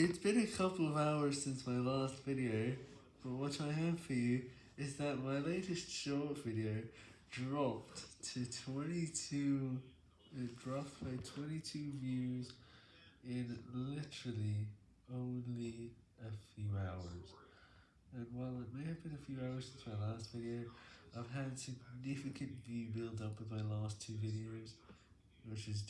It's been a couple of hours since my last video, but what I have for you is that my latest short video dropped to 22, it dropped by 22 views in literally only a few hours. And while it may have been a few hours since my last video, I've had significant view build up with my last two videos, which is doing